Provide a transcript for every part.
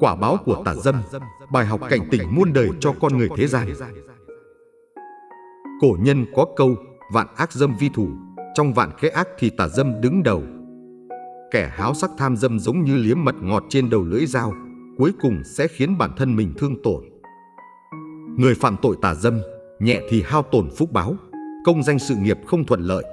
Quả báo của tà dâm, bài học cảnh tỉnh muôn đời cho con người thế gian. Cổ nhân có câu vạn ác dâm vi thủ, trong vạn khế ác thì tà dâm đứng đầu. Kẻ háo sắc tham dâm giống như liếm mật ngọt trên đầu lưỡi dao, cuối cùng sẽ khiến bản thân mình thương tổn. Người phạm tội tà dâm, nhẹ thì hao tổn phúc báo, công danh sự nghiệp không thuận lợi,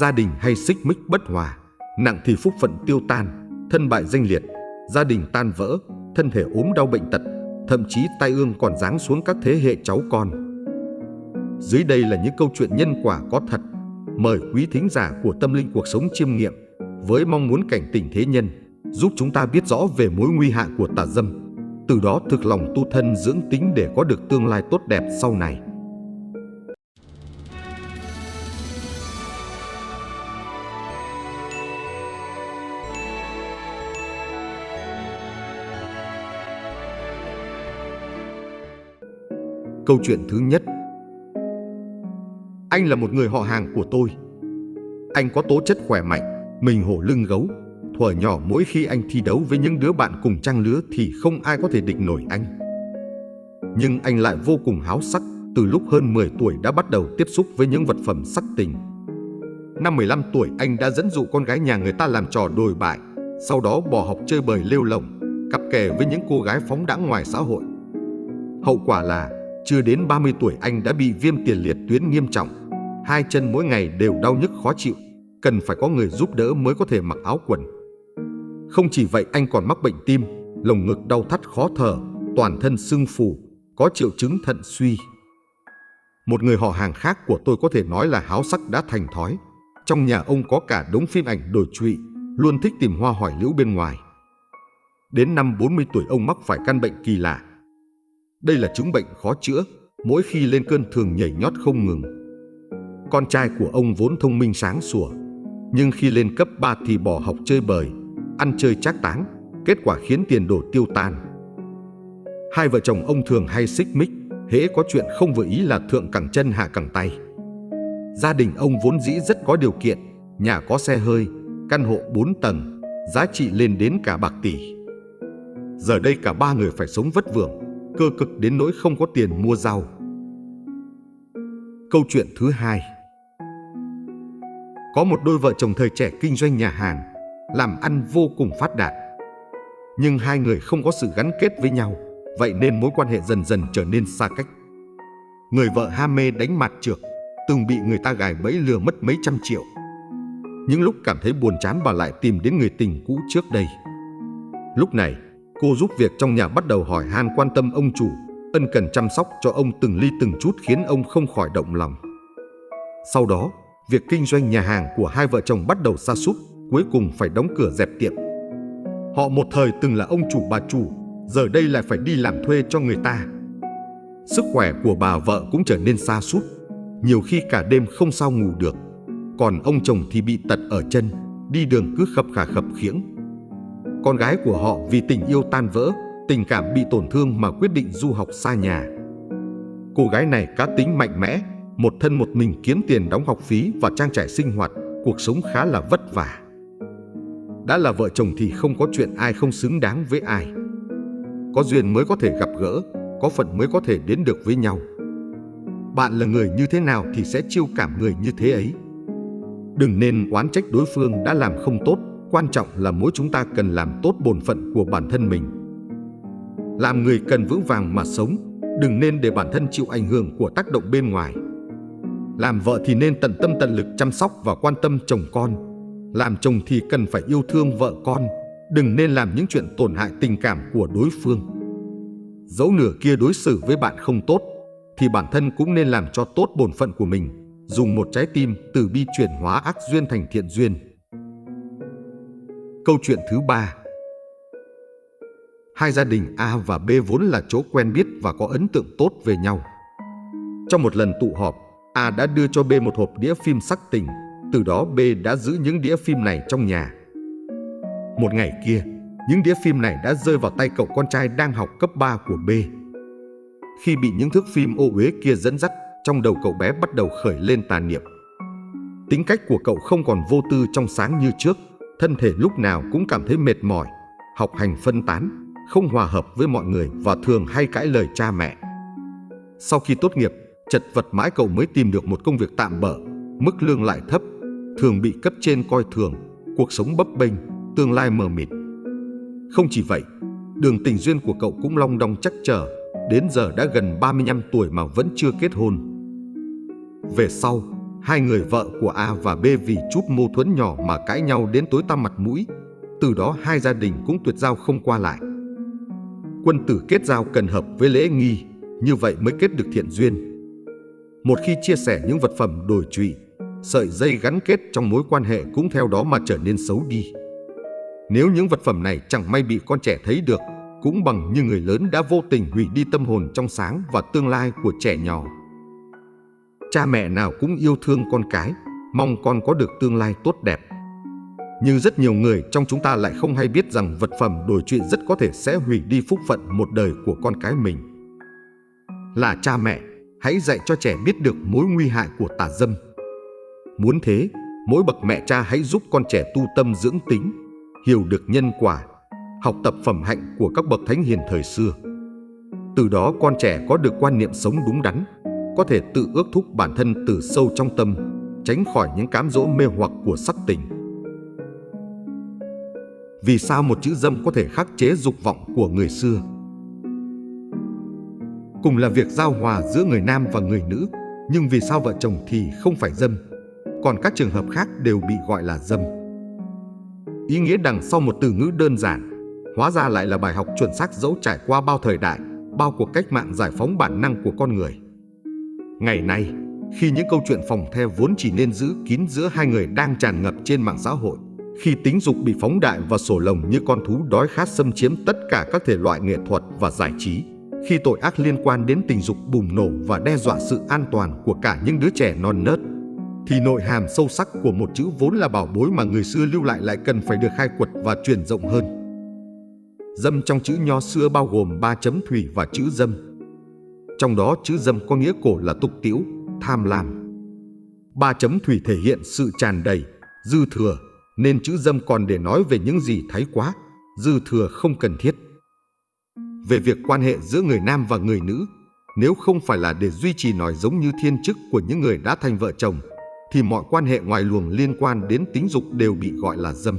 gia đình hay xích mích bất hòa, nặng thì phúc phận tiêu tan, thân bại danh liệt, gia đình tan vỡ, thân thể ốm đau bệnh tật, thậm chí tai ương còn giáng xuống các thế hệ cháu con. Dưới đây là những câu chuyện nhân quả có thật, mời quý thính giả của tâm linh cuộc sống chiêm nghiệm với mong muốn cảnh tỉnh thế nhân, giúp chúng ta biết rõ về mối nguy hại của tà dâm, từ đó thực lòng tu thân dưỡng tính để có được tương lai tốt đẹp sau này. Câu chuyện thứ nhất Anh là một người họ hàng của tôi. Anh có tố chất khỏe mạnh, mình hổ lưng gấu. Thuở nhỏ mỗi khi anh thi đấu với những đứa bạn cùng trang lứa thì không ai có thể địch nổi anh. Nhưng anh lại vô cùng háo sắc, từ lúc hơn 10 tuổi đã bắt đầu tiếp xúc với những vật phẩm sắc tình. Năm 15 tuổi anh đã dẫn dụ con gái nhà người ta làm trò đồi bại, sau đó bỏ học chơi bời lêu lỏng, cặp kè với những cô gái phóng đãng ngoài xã hội. Hậu quả là chưa đến 30 tuổi anh đã bị viêm tiền liệt tuyến nghiêm trọng, hai chân mỗi ngày đều đau nhức khó chịu, cần phải có người giúp đỡ mới có thể mặc áo quần. Không chỉ vậy anh còn mắc bệnh tim, lồng ngực đau thắt khó thở, toàn thân sưng phù, có triệu chứng thận suy. Một người họ hàng khác của tôi có thể nói là háo sắc đã thành thói. Trong nhà ông có cả đống phim ảnh đổi trụy, luôn thích tìm hoa hỏi liễu bên ngoài. Đến năm 40 tuổi ông mắc phải căn bệnh kỳ lạ, đây là chứng bệnh khó chữa, mỗi khi lên cơn thường nhảy nhót không ngừng. Con trai của ông vốn thông minh sáng sủa, nhưng khi lên cấp 3 thì bỏ học chơi bời, ăn chơi trác táng, kết quả khiến tiền đổ tiêu tan. Hai vợ chồng ông thường hay xích mích, hễ có chuyện không vừa ý là thượng cẳng chân hạ cẳng tay. Gia đình ông vốn dĩ rất có điều kiện, nhà có xe hơi, căn hộ 4 tầng, giá trị lên đến cả bạc tỷ. Giờ đây cả ba người phải sống vất vưởng, cơ cực đến nỗi không có tiền mua rau. Câu chuyện thứ hai Có một đôi vợ chồng thời trẻ kinh doanh nhà hàng, làm ăn vô cùng phát đạt. Nhưng hai người không có sự gắn kết với nhau, vậy nên mối quan hệ dần dần trở nên xa cách. Người vợ ham mê đánh mặt trược, từng bị người ta gài bẫy lừa mất mấy trăm triệu. Những lúc cảm thấy buồn chán bà lại tìm đến người tình cũ trước đây. Lúc này, Cô giúp việc trong nhà bắt đầu hỏi han quan tâm ông chủ, ân cần chăm sóc cho ông từng ly từng chút khiến ông không khỏi động lòng. Sau đó, việc kinh doanh nhà hàng của hai vợ chồng bắt đầu sa sút, cuối cùng phải đóng cửa dẹp tiệm. Họ một thời từng là ông chủ bà chủ, giờ đây lại phải đi làm thuê cho người ta. Sức khỏe của bà vợ cũng trở nên sa sút, nhiều khi cả đêm không sao ngủ được. Còn ông chồng thì bị tật ở chân, đi đường cứ khập khà khập khiễng, con gái của họ vì tình yêu tan vỡ, tình cảm bị tổn thương mà quyết định du học xa nhà. Cô gái này cá tính mạnh mẽ, một thân một mình kiếm tiền đóng học phí và trang trải sinh hoạt, cuộc sống khá là vất vả. Đã là vợ chồng thì không có chuyện ai không xứng đáng với ai. Có duyên mới có thể gặp gỡ, có phận mới có thể đến được với nhau. Bạn là người như thế nào thì sẽ chiêu cảm người như thế ấy. Đừng nên oán trách đối phương đã làm không tốt Quan trọng là mỗi chúng ta cần làm tốt bổn phận của bản thân mình. Làm người cần vững vàng mà sống, đừng nên để bản thân chịu ảnh hưởng của tác động bên ngoài. Làm vợ thì nên tận tâm tận lực chăm sóc và quan tâm chồng con. Làm chồng thì cần phải yêu thương vợ con, đừng nên làm những chuyện tổn hại tình cảm của đối phương. Dẫu nửa kia đối xử với bạn không tốt, thì bản thân cũng nên làm cho tốt bổn phận của mình, dùng một trái tim từ bi chuyển hóa ác duyên thành thiện duyên. Câu chuyện thứ ba Hai gia đình A và B vốn là chỗ quen biết và có ấn tượng tốt về nhau. Trong một lần tụ họp, A đã đưa cho B một hộp đĩa phim sắc tình, từ đó B đã giữ những đĩa phim này trong nhà. Một ngày kia, những đĩa phim này đã rơi vào tay cậu con trai đang học cấp 3 của B. Khi bị những thước phim ô uế kia dẫn dắt, trong đầu cậu bé bắt đầu khởi lên tà niệm. Tính cách của cậu không còn vô tư trong sáng như trước, thân thể lúc nào cũng cảm thấy mệt mỏi, học hành phân tán, không hòa hợp với mọi người và thường hay cãi lời cha mẹ. Sau khi tốt nghiệp, chật vật mãi cậu mới tìm được một công việc tạm bỡ, mức lương lại thấp, thường bị cấp trên coi thường, cuộc sống bấp bênh, tương lai mờ mịt. Không chỉ vậy, đường tình duyên của cậu cũng long đong chắc trở, đến giờ đã gần 35 tuổi mà vẫn chưa kết hôn. Về sau, hai người vợ của A và B vì chút mâu thuẫn nhỏ mà cãi nhau đến tối tăm mặt mũi, từ đó hai gia đình cũng tuyệt giao không qua lại. Quân tử kết giao cần hợp với lễ nghi, như vậy mới kết được thiện duyên. Một khi chia sẻ những vật phẩm đổi trụy, sợi dây gắn kết trong mối quan hệ cũng theo đó mà trở nên xấu đi. Nếu những vật phẩm này chẳng may bị con trẻ thấy được, cũng bằng như người lớn đã vô tình hủy đi tâm hồn trong sáng và tương lai của trẻ nhỏ. Cha mẹ nào cũng yêu thương con cái, mong con có được tương lai tốt đẹp. Nhưng rất nhiều người trong chúng ta lại không hay biết rằng vật phẩm đổi chuyện rất có thể sẽ hủy đi phúc phận một đời của con cái mình. Là cha mẹ, hãy dạy cho trẻ biết được mối nguy hại của tà dâm. Muốn thế, mỗi bậc mẹ cha hãy giúp con trẻ tu tâm dưỡng tính, hiểu được nhân quả, học tập phẩm hạnh của các bậc thánh hiền thời xưa. Từ đó con trẻ có được quan niệm sống đúng đắn, có thể tự ước thúc bản thân từ sâu trong tâm, tránh khỏi những cám dỗ mê hoặc của sắc tình. Vì sao một chữ dâm có thể khắc chế dục vọng của người xưa? Cùng là việc giao hòa giữa người nam và người nữ, nhưng vì sao vợ chồng thì không phải dâm, còn các trường hợp khác đều bị gọi là dâm. Ý nghĩa đằng sau một từ ngữ đơn giản, hóa ra lại là bài học chuẩn xác dẫu trải qua bao thời đại, bao cuộc cách mạng giải phóng bản năng của con người. Ngày nay, khi những câu chuyện phòng the vốn chỉ nên giữ kín giữa hai người đang tràn ngập trên mạng xã hội, khi tính dục bị phóng đại và sổ lồng như con thú đói khát xâm chiếm tất cả các thể loại nghệ thuật và giải trí, khi tội ác liên quan đến tình dục bùng nổ và đe dọa sự an toàn của cả những đứa trẻ non nớt, thì nội hàm sâu sắc của một chữ vốn là bảo bối mà người xưa lưu lại lại cần phải được khai quật và truyền rộng hơn. Dâm trong chữ nho xưa bao gồm ba chấm thủy và chữ dâm. Trong đó chữ dâm có nghĩa cổ là tục tiễu, tham lam. Ba chấm thủy thể hiện sự tràn đầy, dư thừa, nên chữ dâm còn để nói về những gì thái quá, dư thừa không cần thiết. Về việc quan hệ giữa người nam và người nữ, nếu không phải là để duy trì nói giống như thiên chức của những người đã thành vợ chồng, thì mọi quan hệ ngoài luồng liên quan đến tính dục đều bị gọi là dâm.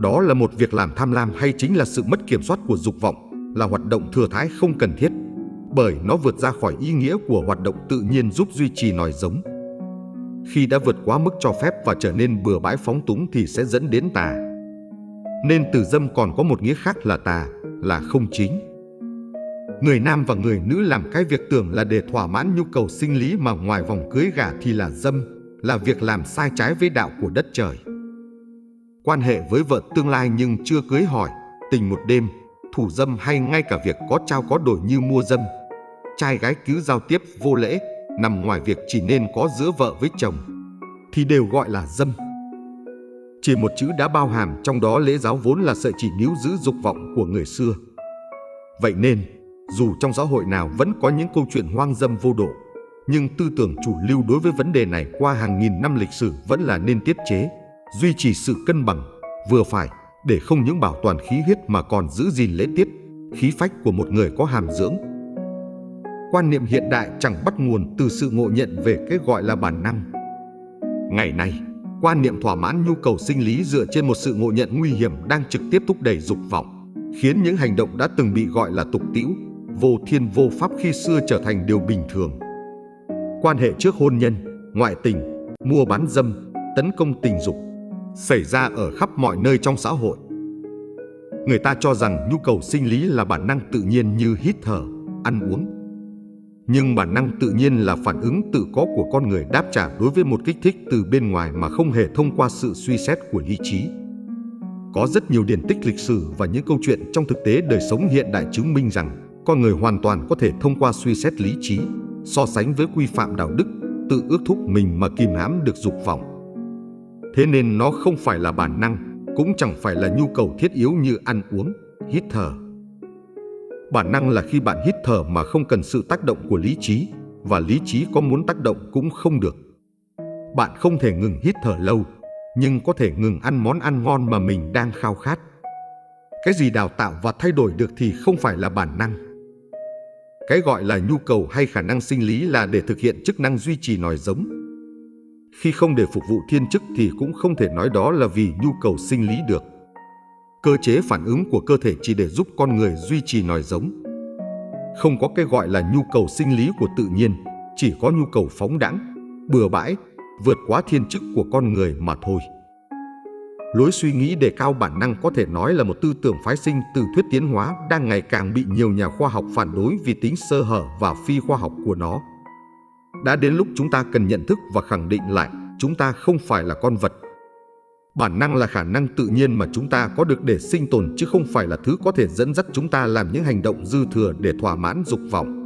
Đó là một việc làm tham lam hay chính là sự mất kiểm soát của dục vọng, là hoạt động thừa thãi không cần thiết, bởi nó vượt ra khỏi ý nghĩa của hoạt động tự nhiên giúp duy trì nòi giống. Khi đã vượt quá mức cho phép và trở nên bừa bãi phóng túng thì sẽ dẫn đến tà. Nên từ dâm còn có một nghĩa khác là tà, là không chính. Người nam và người nữ làm cái việc tưởng là để thỏa mãn nhu cầu sinh lý mà ngoài vòng cưới gả thì là dâm, là việc làm sai trái với đạo của đất trời. Quan hệ với vợ tương lai nhưng chưa cưới hỏi, tình một đêm, thủ dâm hay ngay cả việc có trao có đổi như mua dâm. Trai gái cứ giao tiếp vô lễ, nằm ngoài việc chỉ nên có giữa vợ với chồng, thì đều gọi là dâm. Chỉ một chữ đã bao hàm trong đó lễ giáo vốn là sợi chỉ níu giữ dục vọng của người xưa. Vậy nên, dù trong xã hội nào vẫn có những câu chuyện hoang dâm vô độ, nhưng tư tưởng chủ lưu đối với vấn đề này qua hàng nghìn năm lịch sử vẫn là nên tiết chế, duy trì sự cân bằng, vừa phải để không những bảo toàn khí huyết mà còn giữ gìn lễ tiết, khí phách của một người có hàm dưỡng. Quan niệm hiện đại chẳng bắt nguồn từ sự ngộ nhận về cái gọi là bản năng. Ngày nay, quan niệm thỏa mãn nhu cầu sinh lý dựa trên một sự ngộ nhận nguy hiểm đang trực tiếp thúc đẩy dục vọng, khiến những hành động đã từng bị gọi là tục tĩu, vô thiên vô pháp khi xưa trở thành điều bình thường. Quan hệ trước hôn nhân, ngoại tình, mua bán dâm, tấn công tình dục xảy ra ở khắp mọi nơi trong xã hội. Người ta cho rằng nhu cầu sinh lý là bản năng tự nhiên như hít thở, ăn uống. Nhưng bản năng tự nhiên là phản ứng tự có của con người đáp trả đối với một kích thích từ bên ngoài mà không hề thông qua sự suy xét của lý trí. Có rất nhiều điển tích lịch sử và những câu chuyện trong thực tế đời sống hiện đại chứng minh rằng con người hoàn toàn có thể thông qua suy xét lý trí, so sánh với quy phạm đạo đức, tự ước thúc mình mà kìm hãm được dục vọng. Thế nên nó không phải là bản năng, cũng chẳng phải là nhu cầu thiết yếu như ăn uống, hít thở. Bản năng là khi bạn hít thở mà không cần sự tác động của lý trí, và lý trí có muốn tác động cũng không được. Bạn không thể ngừng hít thở lâu, nhưng có thể ngừng ăn món ăn ngon mà mình đang khao khát. Cái gì đào tạo và thay đổi được thì không phải là bản năng. Cái gọi là nhu cầu hay khả năng sinh lý là để thực hiện chức năng duy trì nòi giống. Khi không để phục vụ thiên chức thì cũng không thể nói đó là vì nhu cầu sinh lý được. Cơ chế phản ứng của cơ thể chỉ để giúp con người duy trì nòi giống. Không có cái gọi là nhu cầu sinh lý của tự nhiên, chỉ có nhu cầu phóng đẳng, bừa bãi, vượt quá thiên chức của con người mà thôi. Lối suy nghĩ đề cao bản năng có thể nói là một tư tưởng phái sinh từ thuyết tiến hóa đang ngày càng bị nhiều nhà khoa học phản đối vì tính sơ hở và phi khoa học của nó. Đã đến lúc chúng ta cần nhận thức và khẳng định lại chúng ta không phải là con vật. Bản năng là khả năng tự nhiên mà chúng ta có được để sinh tồn chứ không phải là thứ có thể dẫn dắt chúng ta làm những hành động dư thừa để thỏa mãn dục vọng.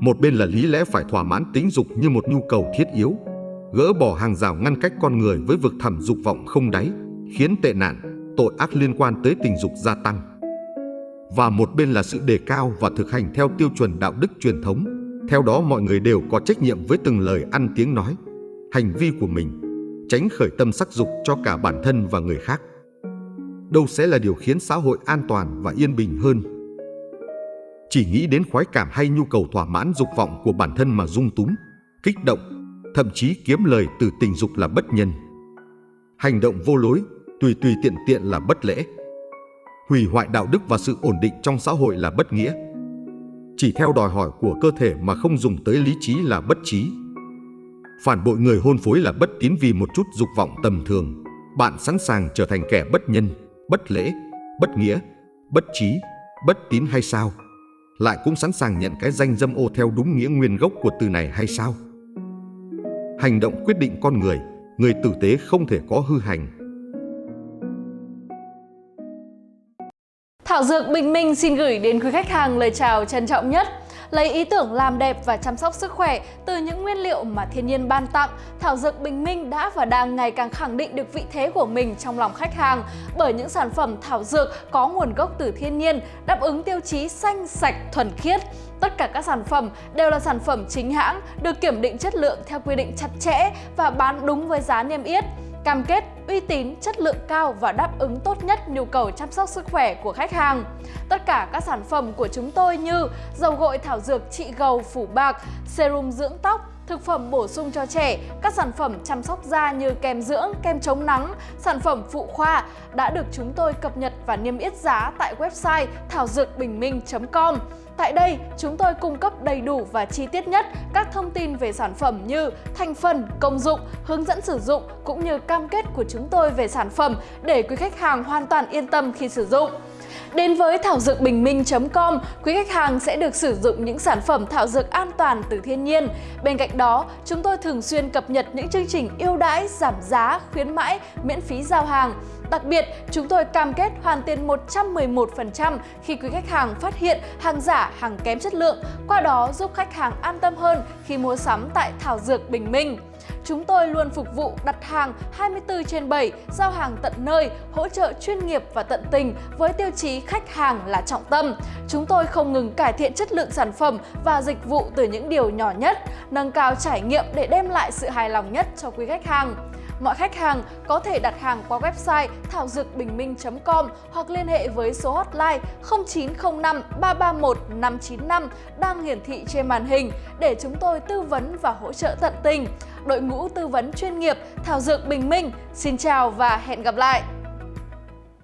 Một bên là lý lẽ phải thỏa mãn tính dục như một nhu cầu thiết yếu, gỡ bỏ hàng rào ngăn cách con người với vực thẳm dục vọng không đáy, khiến tệ nạn, tội ác liên quan tới tình dục gia tăng. Và một bên là sự đề cao và thực hành theo tiêu chuẩn đạo đức truyền thống. Theo đó mọi người đều có trách nhiệm với từng lời ăn tiếng nói, hành vi của mình, tránh khởi tâm sắc dục cho cả bản thân và người khác. Đâu sẽ là điều khiến xã hội an toàn và yên bình hơn chỉ nghĩ đến khoái cảm hay nhu cầu thỏa mãn dục vọng của bản thân mà dung túng, kích động, thậm chí kiếm lời từ tình dục là bất nhân. Hành động vô lối, tùy tùy tiện tiện là bất lễ. Hủy hoại đạo đức và sự ổn định trong xã hội là bất nghĩa. Chỉ theo đòi hỏi của cơ thể mà không dùng tới lý trí là bất trí. Phản bội người hôn phối là bất tín vì một chút dục vọng tầm thường. Bạn sẵn sàng trở thành kẻ bất nhân, bất lễ, bất nghĩa, bất trí, bất tín hay sao? lại cũng sẵn sàng nhận cái danh dâm ô theo đúng nghĩa nguyên gốc của từ này hay sao? Hành động quyết định con người, người tử tế không thể có hư hành. Thảo Dược Bình Minh xin gửi đến quý khách hàng lời chào trân trọng nhất lấy ý tưởng làm đẹp và chăm sóc sức khỏe từ những nguyên liệu mà thiên nhiên ban tặng, Thảo Dược Bình Minh đã và đang ngày càng khẳng định được vị thế của mình trong lòng khách hàng bởi những sản phẩm thảo dược có nguồn gốc từ thiên nhiên, đáp ứng tiêu chí xanh, sạch, thuần khiết. Tất cả các sản phẩm đều là sản phẩm chính hãng, được kiểm định chất lượng theo quy định chặt chẽ và bán đúng với giá niêm yết cam kết uy tín, chất lượng cao và đáp ứng tốt nhất nhu cầu chăm sóc sức khỏe của khách hàng. Tất cả các sản phẩm của chúng tôi như dầu gội thảo dược trị gầu phủ bạc, serum dưỡng tóc, thực phẩm bổ sung cho trẻ, các sản phẩm chăm sóc da như kem dưỡng, kem chống nắng, sản phẩm phụ khoa đã được chúng tôi cập nhật và niêm yết giá tại website thảo dược bình minh.com. Tại đây, chúng tôi cung cấp đầy đủ và chi tiết nhất các thông tin về sản phẩm như thành phần, công dụng, hướng dẫn sử dụng cũng như cam kết của chúng tôi về sản phẩm để quý khách hàng hoàn toàn yên tâm khi sử dụng. Đến với thảo dược bình minh.com, quý khách hàng sẽ được sử dụng những sản phẩm thảo dược an toàn từ thiên nhiên. Bên cạnh đó, chúng tôi thường xuyên cập nhật những chương trình ưu đãi, giảm giá, khuyến mãi, miễn phí giao hàng. Đặc biệt, chúng tôi cam kết hoàn tiền 111% khi quý khách hàng phát hiện hàng giả, hàng kém chất lượng, qua đó giúp khách hàng an tâm hơn khi mua sắm tại Thảo Dược Bình Minh. Chúng tôi luôn phục vụ đặt hàng 24 trên 7, giao hàng tận nơi, hỗ trợ chuyên nghiệp và tận tình với tiêu chí khách hàng là trọng tâm. Chúng tôi không ngừng cải thiện chất lượng sản phẩm và dịch vụ từ những điều nhỏ nhất, nâng cao trải nghiệm để đem lại sự hài lòng nhất cho quý khách hàng. Mọi khách hàng có thể đặt hàng qua website thảo dược bình minh.com hoặc liên hệ với số hotline 0905 331 595 đang hiển thị trên màn hình để chúng tôi tư vấn và hỗ trợ tận tình. Đội ngũ tư vấn chuyên nghiệp Thảo Dược Bình Minh, xin chào và hẹn gặp lại!